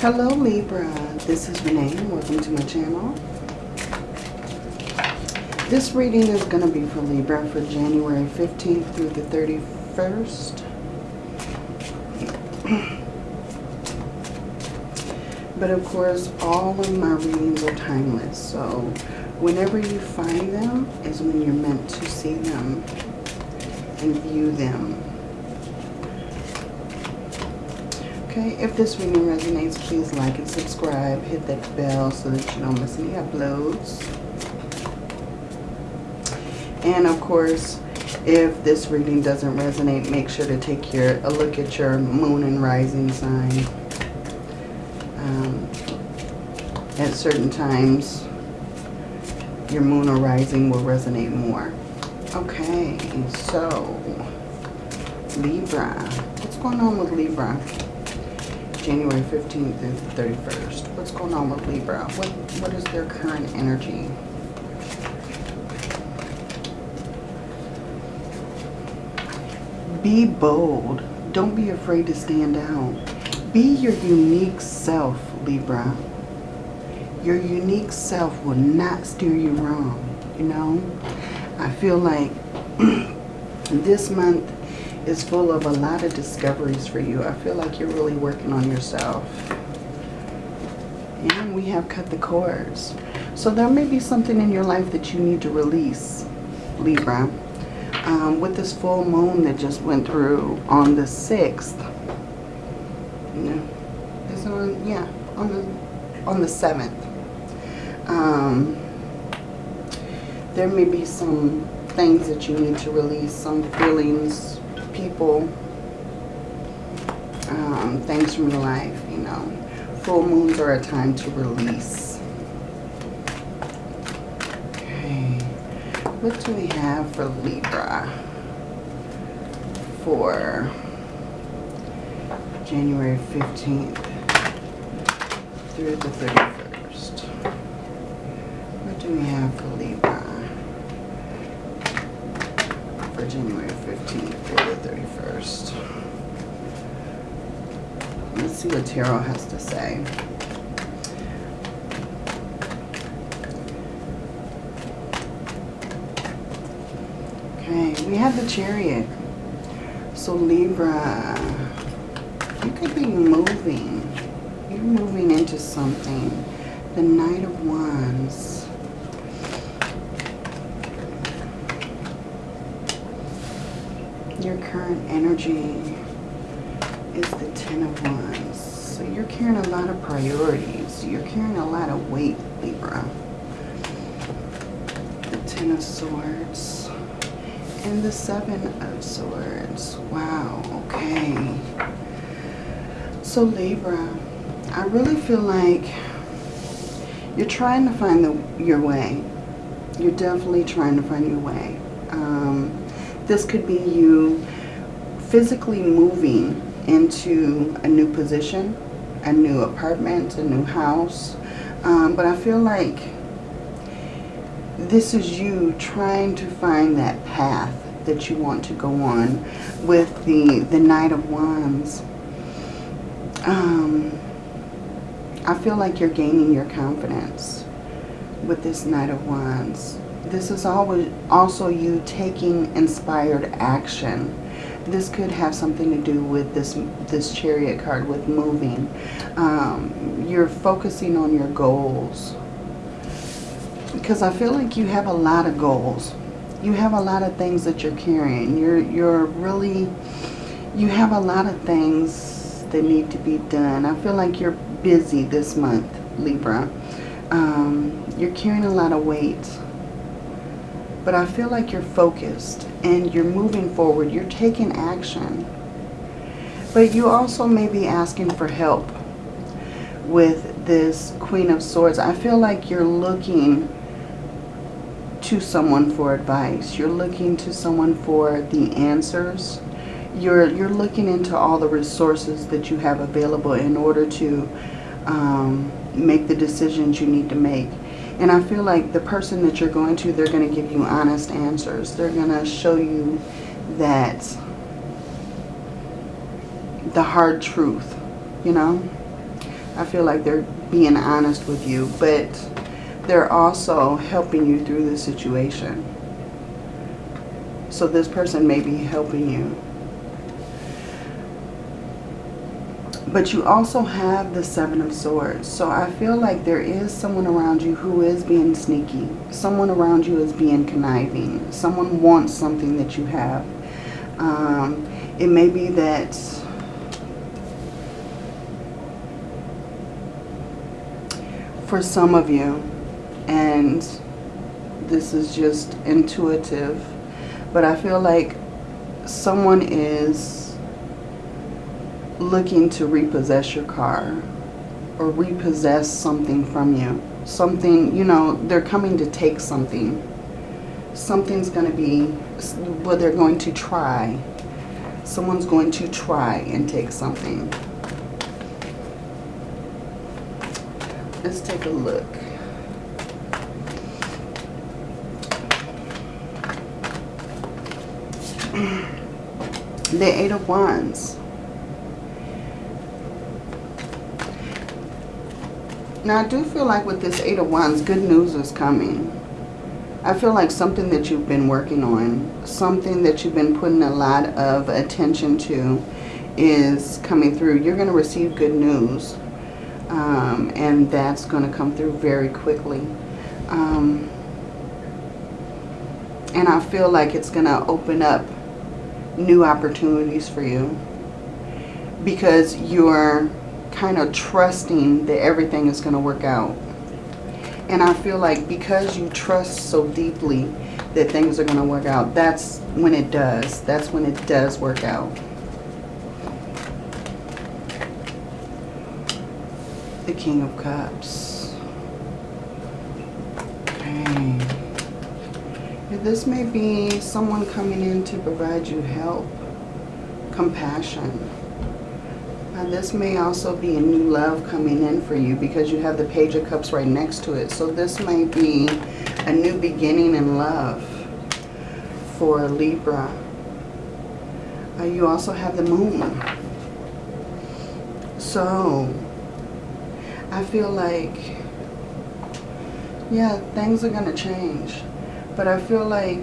Hello Libra, this is Renee and welcome to my channel. This reading is going to be for Libra for January 15th through the 31st. but of course, all of my readings are timeless, so whenever you find them is when you're meant to see them and view them. Okay, if this reading resonates, please like and subscribe. Hit that bell so that you don't miss any uploads. And of course, if this reading doesn't resonate, make sure to take your a look at your moon and rising sign. Um, at certain times, your moon or rising will resonate more. Okay, so Libra. What's going on with Libra? January 15th through the 31st. What's going on with Libra? What What is their current energy? Be bold. Don't be afraid to stand out. Be your unique self, Libra. Your unique self will not steer you wrong, you know? I feel like this month is full of a lot of discoveries for you. I feel like you're really working on yourself. And we have cut the cords. So there may be something in your life that you need to release, Libra. Um, with this full moon that just went through on the 6th. No, is on, yeah, on the, on the 7th. Um, there may be some things that you need to release, some feelings, people, um, things from your life, you know. Full moons are a time to release. Okay. What do we have for Libra for January 15th through the 31st? What do we have for Libra for January 15th through the 31st? Let's see what Tarot has to say. Okay, we have the Chariot. So Libra, you could be moving. You're moving into something. The Knight of Wands. Your current energy is the Ten of Wands. So you're carrying a lot of priorities. You're carrying a lot of weight, Libra. The Ten of Swords. And the Seven of Swords. Wow, okay. So Libra, I really feel like you're trying to find the, your way. You're definitely trying to find your way. Um, this could be you physically moving into a new position, a new apartment, a new house. Um, but I feel like this is you trying to find that path that you want to go on with the, the Knight of Wands. Um, I feel like you're gaining your confidence with this Knight of Wands. This is always also you taking inspired action. This could have something to do with this this chariot card with moving. Um, you're focusing on your goals. Because I feel like you have a lot of goals. You have a lot of things that you're carrying. You're, you're really, you have a lot of things that need to be done. I feel like you're busy this month, Libra. Um, you're carrying a lot of weight but I feel like you're focused and you're moving forward. You're taking action. But you also may be asking for help with this Queen of Swords. I feel like you're looking to someone for advice. You're looking to someone for the answers. You're, you're looking into all the resources that you have available in order to um, make the decisions you need to make. And I feel like the person that you're going to, they're going to give you honest answers. They're going to show you that the hard truth, you know. I feel like they're being honest with you, but they're also helping you through the situation. So this person may be helping you. But you also have the Seven of Swords. So I feel like there is someone around you who is being sneaky. Someone around you is being conniving. Someone wants something that you have. Um, it may be that for some of you, and this is just intuitive, but I feel like someone is looking to repossess your car or repossess something from you. Something, you know, they're coming to take something. Something's going to be, well, they're going to try. Someone's going to try and take something. Let's take a look. the Eight of Wands. Now, I do feel like with this Eight of Wands, good news is coming. I feel like something that you've been working on, something that you've been putting a lot of attention to is coming through. You're going to receive good news um, and that's going to come through very quickly. Um, and I feel like it's going to open up new opportunities for you because you're kind of trusting that everything is going to work out. And I feel like because you trust so deeply that things are going to work out, that's when it does. That's when it does work out. the King of Cups. Okay. This may be someone coming in to provide you help, compassion. Now this may also be a new love coming in for you because you have the Page of Cups right next to it. So this may be a new beginning in love for Libra. Uh, you also have the Moon. So I feel like, yeah, things are going to change. But I feel like,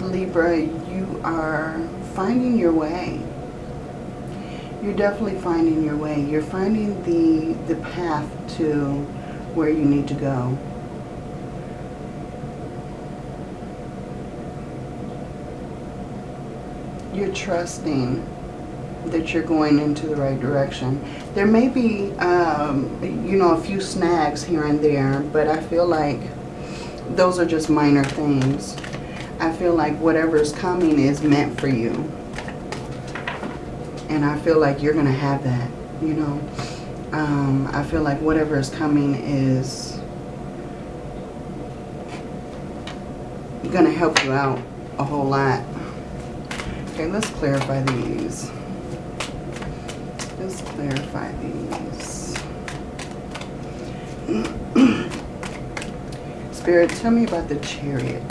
Libra, you are finding your way. You're definitely finding your way. You're finding the, the path to where you need to go. You're trusting that you're going into the right direction. There may be, um, you know, a few snags here and there, but I feel like those are just minor things. I feel like whatever's coming is meant for you. And I feel like you're going to have that, you know. Um, I feel like whatever is coming is going to help you out a whole lot. Okay, let's clarify these Let's clarify these. Spirit, tell me about the chariot.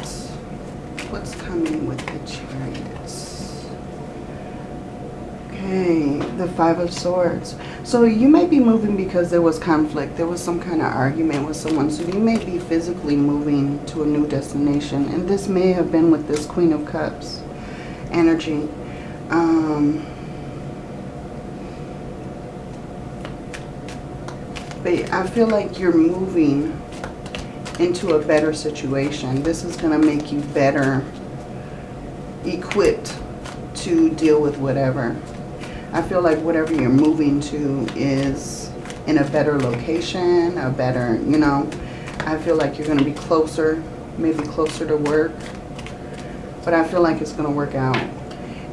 What's coming with the chariots? Okay, the Five of Swords. So you may be moving because there was conflict. There was some kind of argument with someone. So you may be physically moving to a new destination. And this may have been with this Queen of Cups energy. Um, but I feel like you're moving into a better situation. This is going to make you better equipped to deal with whatever. I feel like whatever you're moving to is in a better location, a better, you know, I feel like you're going to be closer, maybe closer to work. But I feel like it's going to work out.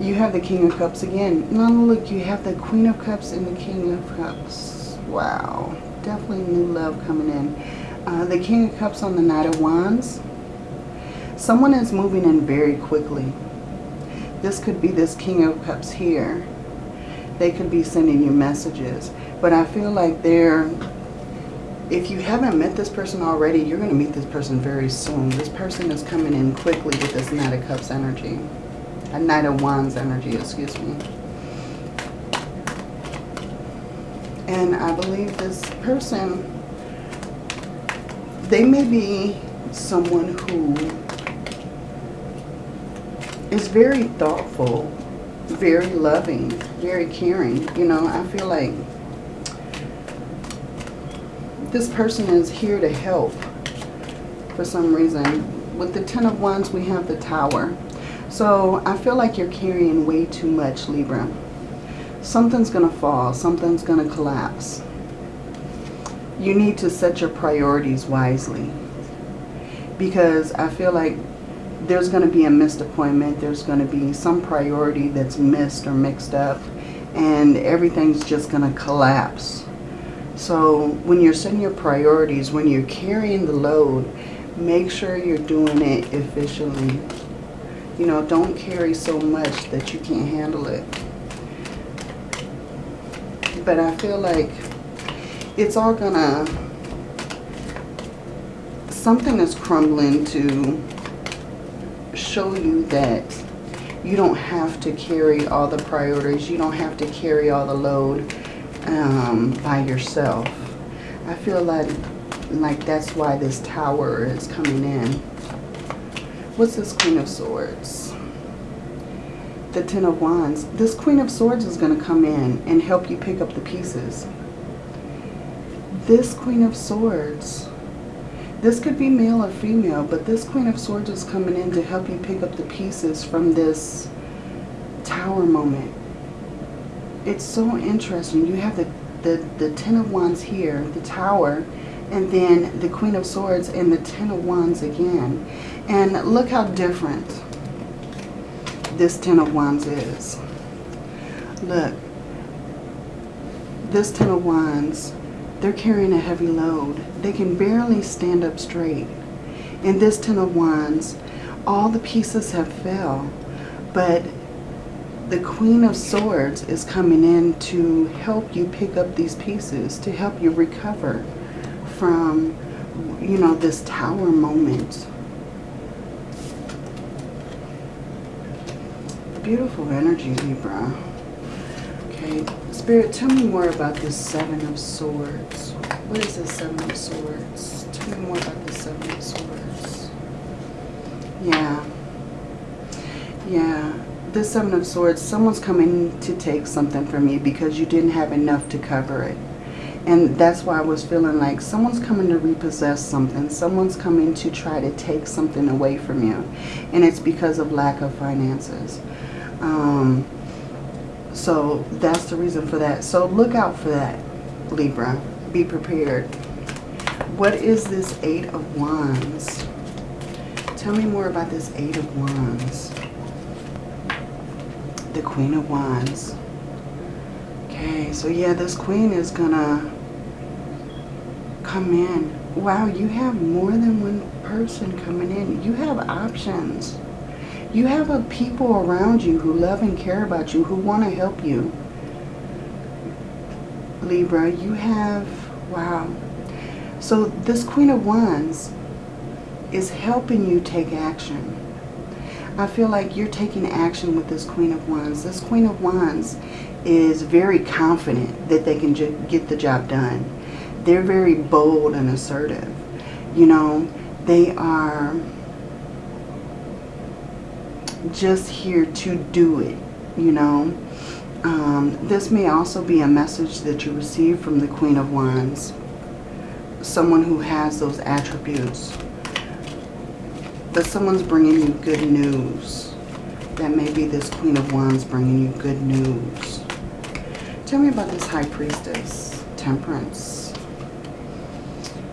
You have the King of Cups again. Now look, you have the Queen of Cups and the King of Cups. Wow definitely new love coming in. Uh, the King of Cups on the Knight of Wands. Someone is moving in very quickly. This could be this King of Cups here. They could be sending you messages. But I feel like they're, if you haven't met this person already, you're going to meet this person very soon. This person is coming in quickly with this Knight of Cups energy. A Knight of Wands energy, excuse me. And I believe this person, they may be someone who is very thoughtful, very loving, very caring. You know, I feel like this person is here to help for some reason. With the Ten of Wands, we have the Tower. So I feel like you're carrying way too much, Libra. Something's going to fall. Something's going to collapse. You need to set your priorities wisely. Because I feel like there's going to be a missed appointment. There's going to be some priority that's missed or mixed up. And everything's just going to collapse. So when you're setting your priorities, when you're carrying the load, make sure you're doing it efficiently. You know, don't carry so much that you can't handle it. But I feel like it's all gonna, something is crumbling to show you that you don't have to carry all the priorities. You don't have to carry all the load um, by yourself. I feel like, like that's why this tower is coming in. What's this Queen of Swords? The Ten of Wands. This Queen of Swords is going to come in and help you pick up the pieces. This Queen of Swords, this could be male or female, but this Queen of Swords is coming in to help you pick up the pieces from this tower moment it's so interesting. You have the, the, the Ten of Wands here, the Tower, and then the Queen of Swords and the Ten of Wands again. And look how different this Ten of Wands is. Look, this Ten of Wands, they're carrying a heavy load. They can barely stand up straight. In this Ten of Wands, all the pieces have fell, but the Queen of Swords is coming in to help you pick up these pieces, to help you recover from, you know, this tower moment. Beautiful energy, Libra. Okay, Spirit, tell me more about this Seven of Swords. What is this Seven of Swords? Tell me more about the Seven of Swords. Yeah. Yeah the Seven of Swords, someone's coming to take something from you because you didn't have enough to cover it. And that's why I was feeling like someone's coming to repossess something. Someone's coming to try to take something away from you. And it's because of lack of finances. Um, so that's the reason for that. So look out for that, Libra. Be prepared. What is this Eight of Wands? Tell me more about this Eight of Wands the Queen of Wands. Okay, so yeah, this Queen is gonna come in. Wow, you have more than one person coming in. You have options. You have a people around you who love and care about you, who want to help you. Libra, you have, wow. So this Queen of Wands is helping you take action. I feel like you're taking action with this Queen of Wands. This Queen of Wands is very confident that they can get the job done. They're very bold and assertive. You know, they are just here to do it, you know. Um, this may also be a message that you receive from the Queen of Wands. Someone who has those attributes but someone's bringing you good news. That may be this Queen of Wands bringing you good news. Tell me about this High Priestess, Temperance.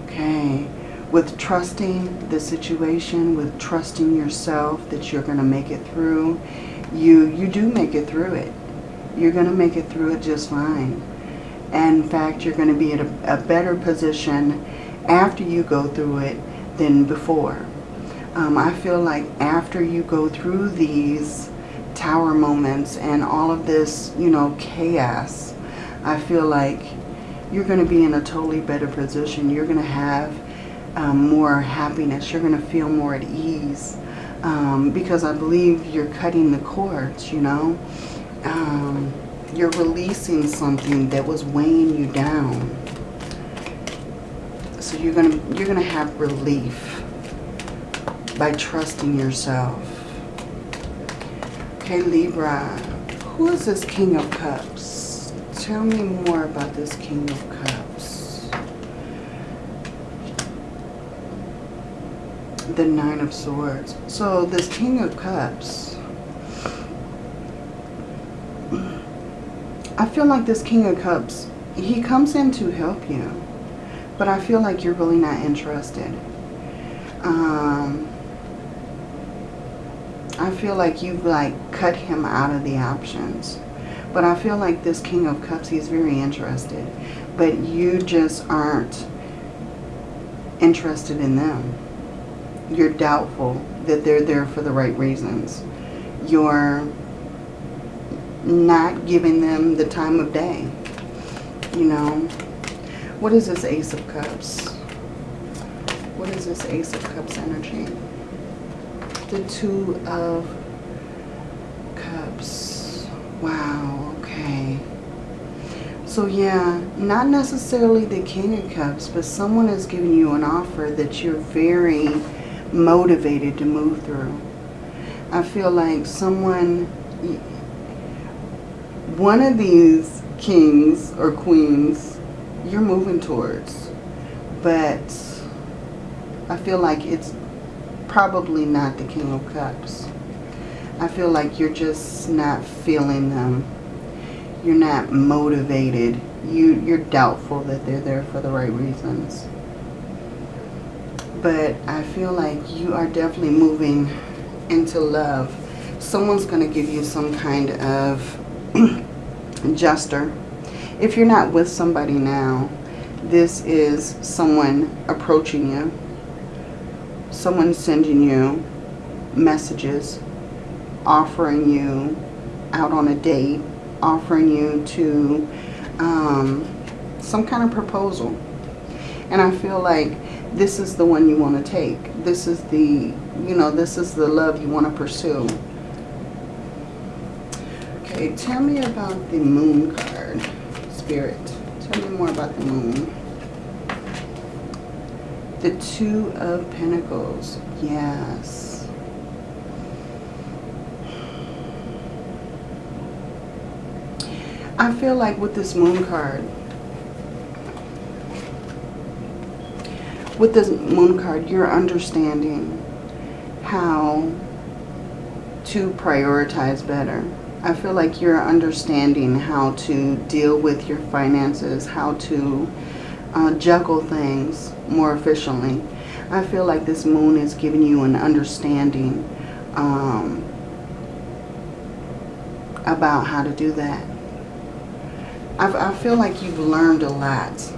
Okay, with trusting the situation, with trusting yourself that you're going to make it through, you, you do make it through it. You're going to make it through it just fine. And in fact, you're going to be in a, a better position after you go through it than before. Um, I feel like after you go through these tower moments and all of this, you know, chaos, I feel like you're going to be in a totally better position. You're going to have um, more happiness. You're going to feel more at ease um, because I believe you're cutting the cords, you know. Um, You're releasing something that was weighing you down. So you're gonna you're gonna have relief by trusting yourself. Okay, Libra. Who is this King of Cups? Tell me more about this King of Cups. The Nine of Swords. So this King of Cups. I feel like this King of Cups, he comes in to help you. But I feel like you're really not interested. Um, I feel like you've like cut him out of the options. But I feel like this King of Cups, he's very interested. But you just aren't interested in them. You're doubtful that they're there for the right reasons. You're not giving them the time of day. You know. What is this Ace of Cups? What is this Ace of Cups energy? the Two of Cups. Wow, okay. So yeah, not necessarily the King of Cups, but someone is giving you an offer that you're very motivated to move through. I feel like someone, one of these kings or queens, you're moving towards. But I feel like it's probably not the King of Cups. I feel like you're just not feeling them. You're not motivated. You, you're doubtful that they're there for the right reasons. But I feel like you are definitely moving into love. Someone's going to give you some kind of jester. If you're not with somebody now, this is someone approaching you someone sending you messages, offering you out on a date, offering you to um, some kind of proposal. And I feel like this is the one you want to take. This is the, you know, this is the love you want to pursue. Okay, tell me about the moon card, Spirit. Tell me more about the moon. The Two of Pentacles. Yes. I feel like with this Moon card, with this Moon card, you're understanding how to prioritize better. I feel like you're understanding how to deal with your finances, how to uh, juggle things more efficiently. I feel like this moon is giving you an understanding um, about how to do that. I, I feel like you've learned a lot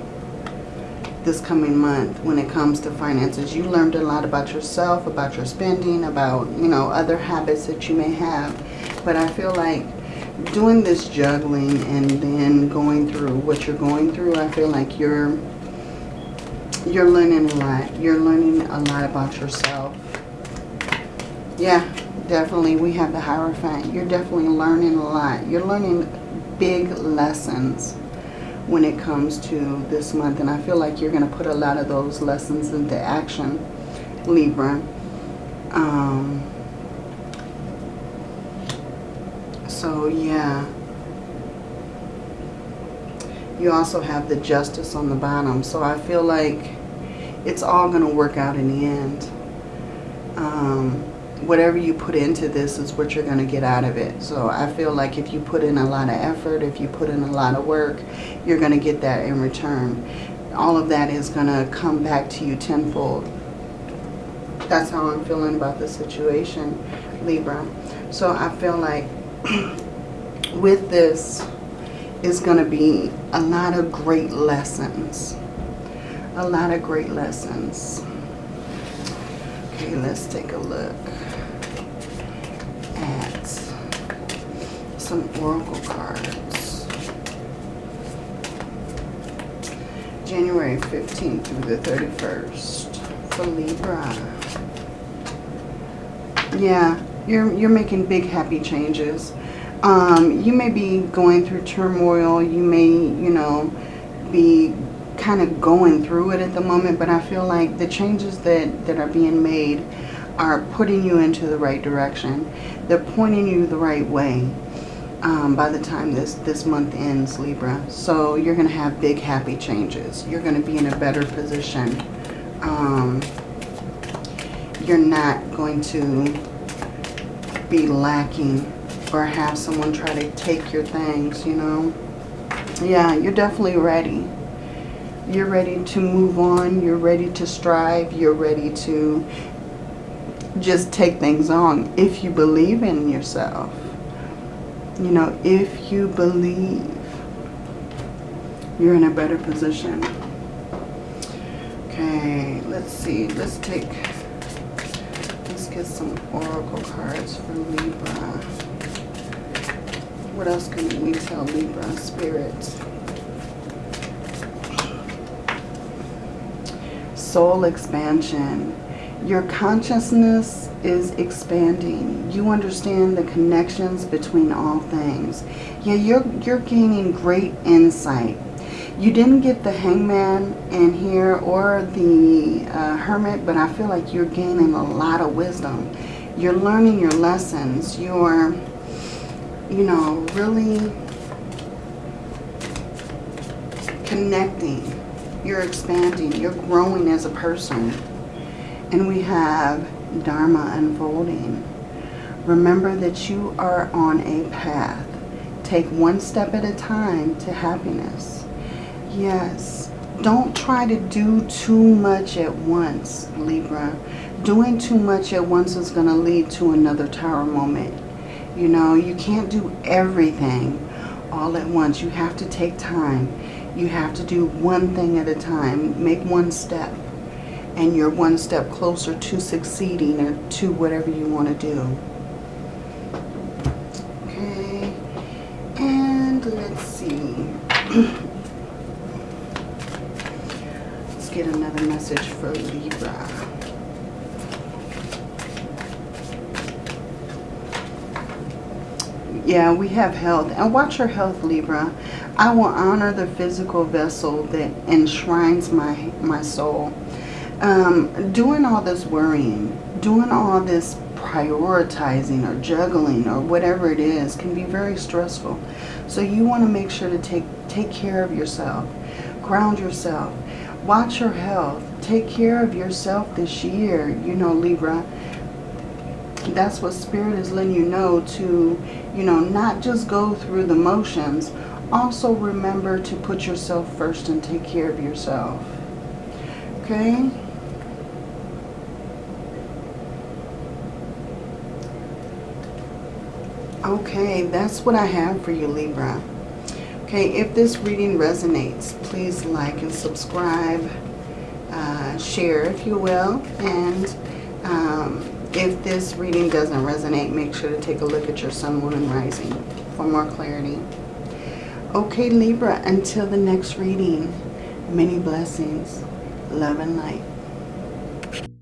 this coming month when it comes to finances. You learned a lot about yourself, about your spending, about, you know, other habits that you may have. But I feel like doing this juggling and then going through what you're going through, I feel like you're you're learning a lot. You're learning a lot about yourself. Yeah, definitely. We have the Hierophant. You're definitely learning a lot. You're learning big lessons when it comes to this month. And I feel like you're going to put a lot of those lessons into action, Libra. Um, so, yeah. You also have the justice on the bottom. So I feel like it's all going to work out in the end. Um, whatever you put into this is what you're going to get out of it. So I feel like if you put in a lot of effort, if you put in a lot of work, you're going to get that in return. All of that is going to come back to you tenfold. That's how I'm feeling about the situation, Libra. So I feel like with this, is going to be a lot of great lessons. A lot of great lessons. Okay, let's take a look at some oracle cards. January 15th through the 31st for Libra. Yeah, you're, you're making big happy changes Um, you may be going through turmoil. You may, you know, be kind of going through it at the moment. But I feel like the changes that, that are being made are putting you into the right direction. They're pointing you the right way um, by the time this, this month ends, Libra. So you're going to have big, happy changes. You're going to be in a better position. Um, you're not going to be lacking or have someone try to take your things, you know. Yeah, you're definitely ready. You're ready to move on. You're ready to strive. You're ready to just take things on if you believe in yourself. You know, if you believe, you're in a better position. Okay, let's see. Let's take, let's get some oracle cards for Libra. What else can we tell Libra spirits? Soul expansion. Your consciousness is expanding. You understand the connections between all things. Yeah, you're, you're gaining great insight. You didn't get the hangman in here or the uh, hermit, but I feel like you're gaining a lot of wisdom. You're learning your lessons. You're, you know, really connecting. You're expanding. You're growing as a person. And we have Dharma unfolding. Remember that you are on a path. Take one step at a time to happiness. Yes. Don't try to do too much at once, Libra. Doing too much at once is going to lead to another tower moment. You know, you can't do everything all at once. You have to take time. You have to do one thing at a time. Make one step and you're one step closer to succeeding or to whatever you want to do. Okay, and let's see. let's get another message for Libra. Yeah, we have health. And watch your health, Libra. I will honor the physical vessel that enshrines my, my soul um, doing all this worrying, doing all this prioritizing or juggling or whatever it is can be very stressful. So you want to make sure to take, take care of yourself. Ground yourself. Watch your health. Take care of yourself this year. You know, Libra, that's what Spirit is letting you know to, you know, not just go through the motions. Also remember to put yourself first and take care of yourself. Okay? Okay, that's what I have for you, Libra. Okay, if this reading resonates, please like and subscribe. Uh, share, if you will. And um, if this reading doesn't resonate, make sure to take a look at your sun, moon, and rising for more clarity. Okay, Libra, until the next reading, many blessings, love and light.